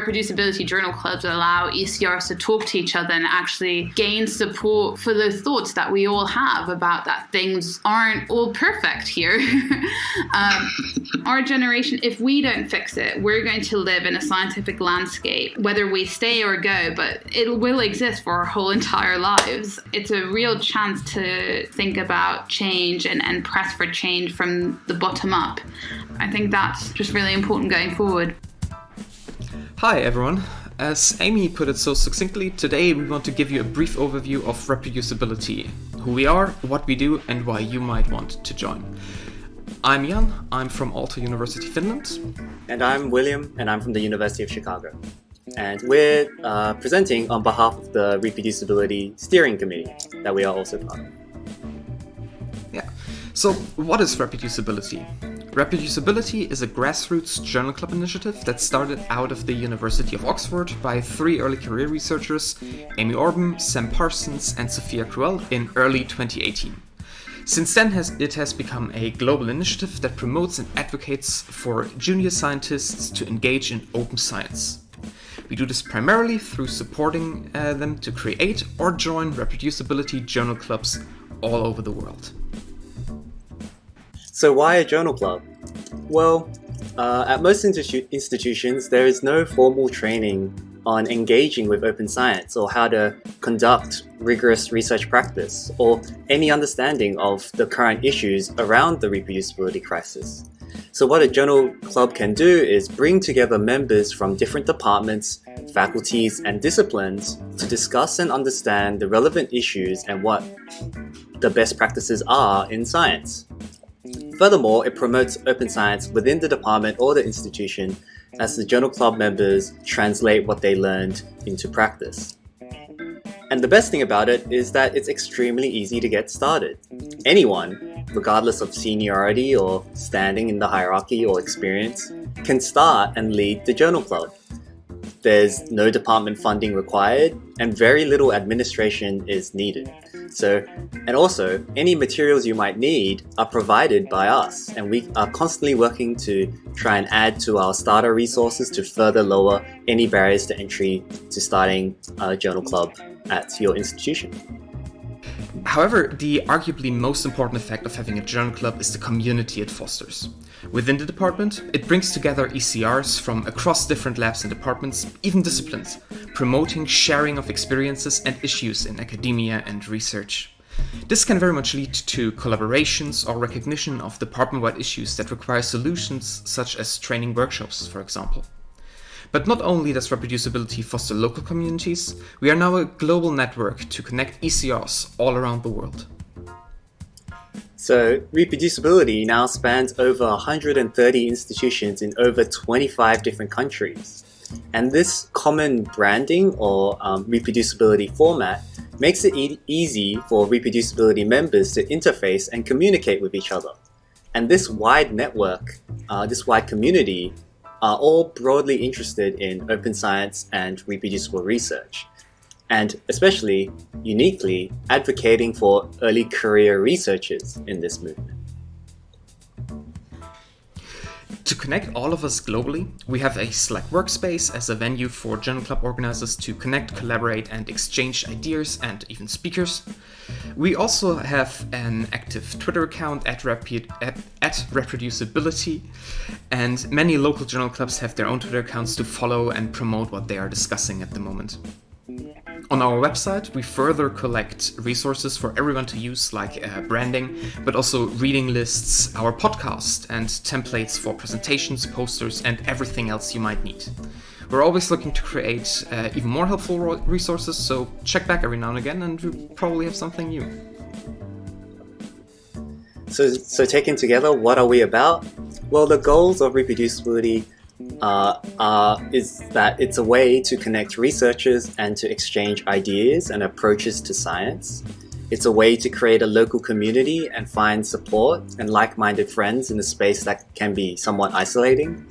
reproducibility journal clubs allow ECRs to talk to each other and actually gain support for those thoughts that we all have about that things aren't all perfect here. um, our generation, if we don't fix it, we're going to live in a scientific landscape, whether we stay or go, but it will exist for our whole entire lives. It's a real chance to think about change and, and press for change from the bottom up. I think that's just really important going forward. Hi everyone. As Amy put it so succinctly, today we want to give you a brief overview of reproducibility, who we are, what we do, and why you might want to join. I'm Jan, I'm from Aalto University, Finland. And I'm William, and I'm from the University of Chicago. And we're uh, presenting on behalf of the Reproducibility Steering Committee that we are also part of. Yeah. So, what is reproducibility? Reproducibility is a grassroots journal club initiative that started out of the University of Oxford by three early career researchers, Amy Orben, Sam Parsons and Sophia Crüwell in early 2018. Since then has, it has become a global initiative that promotes and advocates for junior scientists to engage in open science. We do this primarily through supporting uh, them to create or join reproducibility journal clubs all over the world. So why a journal club? Well, uh, at most institu institutions, there is no formal training on engaging with open science or how to conduct rigorous research practice or any understanding of the current issues around the reproducibility crisis. So what a journal club can do is bring together members from different departments, faculties, and disciplines to discuss and understand the relevant issues and what the best practices are in science. Furthermore, it promotes open science within the department or the institution as the journal club members translate what they learned into practice. And the best thing about it is that it's extremely easy to get started. Anyone, regardless of seniority or standing in the hierarchy or experience, can start and lead the journal club. There's no department funding required and very little administration is needed. So, and also, any materials you might need are provided by us, and we are constantly working to try and add to our starter resources to further lower any barriers to entry to starting a journal club at your institution. However, the arguably most important effect of having a journal club is the community it fosters. Within the department, it brings together ECRs from across different labs and departments, even disciplines, promoting sharing of experiences and issues in academia and research. This can very much lead to collaborations or recognition of department-wide issues that require solutions such as training workshops, for example. But not only does reproducibility foster local communities, we are now a global network to connect ECRs all around the world. So reproducibility now spans over 130 institutions in over 25 different countries. And this common branding or um, reproducibility format makes it e easy for reproducibility members to interface and communicate with each other. And this wide network, uh, this wide community are all broadly interested in open science and reproducible research, and especially, uniquely, advocating for early career researchers in this movement. Connect all of us globally, we have a Slack workspace as a venue for Journal Club organizers to connect, collaborate and exchange ideas and even speakers. We also have an active Twitter account at, at, at Reproducibility and many local journal clubs have their own Twitter accounts to follow and promote what they are discussing at the moment. On our website, we further collect resources for everyone to use, like uh, branding, but also reading lists, our podcast, and templates for presentations, posters, and everything else you might need. We're always looking to create uh, even more helpful resources, so check back every now and again, and we probably have something new. So, so taken together, what are we about? Well, the goals of reproducibility uh, uh, is that it's a way to connect researchers and to exchange ideas and approaches to science. It's a way to create a local community and find support and like-minded friends in a space that can be somewhat isolating.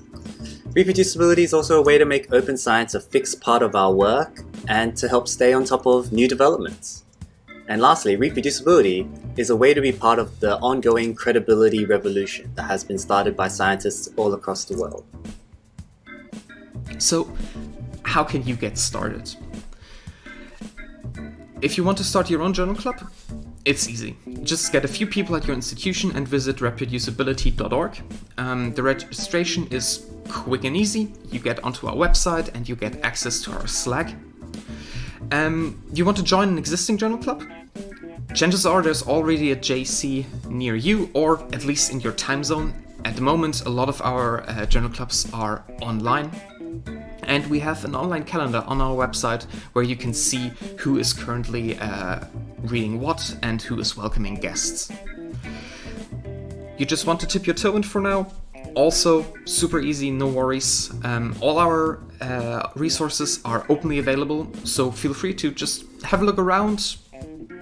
Reproducibility is also a way to make open science a fixed part of our work and to help stay on top of new developments. And lastly, reproducibility is a way to be part of the ongoing credibility revolution that has been started by scientists all across the world. So, how can you get started? If you want to start your own journal club, it's easy. Just get a few people at your institution and visit reproducibility.org. Um, the registration is quick and easy. You get onto our website and you get access to our Slack. Um, you want to join an existing journal club? Chances are there's already a JC near you, or at least in your time zone. At the moment, a lot of our uh, journal clubs are online, and we have an online calendar on our website where you can see who is currently uh, reading what and who is welcoming guests. You just want to tip your toe in for now? Also, super easy, no worries. Um, all our uh, resources are openly available, so feel free to just have a look around,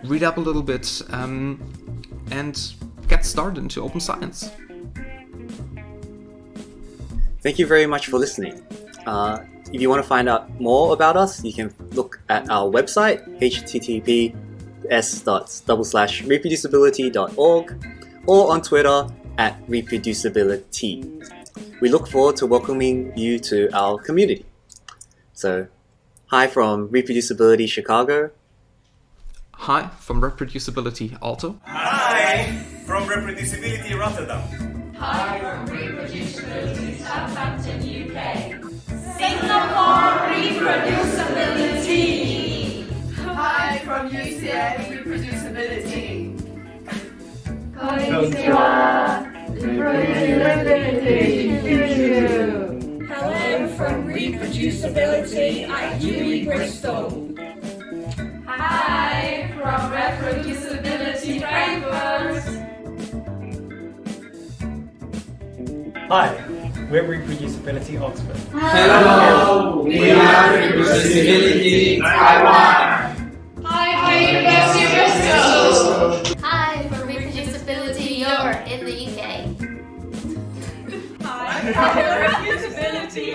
read up a little bit, um, and get started into open science. Thank you very much for listening. Uh, if you want to find out more about us, you can look at our website, https double slash reproducibility.org, or on Twitter at reproducibility. We look forward to welcoming you to our community. So, hi from Reproducibility Chicago. Hi from Reproducibility Aalto. Hi from Reproducibility Rotterdam. Hi from Reproducibility Southampton, UK. Singapore Reproducibility. Hi from UCL Reproducibility. Konnichiwa. Reproducibility. Hello from Reproducibility at UWE Bristol. Hi from Reproducibility Frankfurt. Hi, we're Reproducibility Oxford. Hello, we are Reproducibility Taiwan. Hi, we're University of Bristol. Hi, we're Reproducibility Europe in the UK. Hi, we're Reproducibility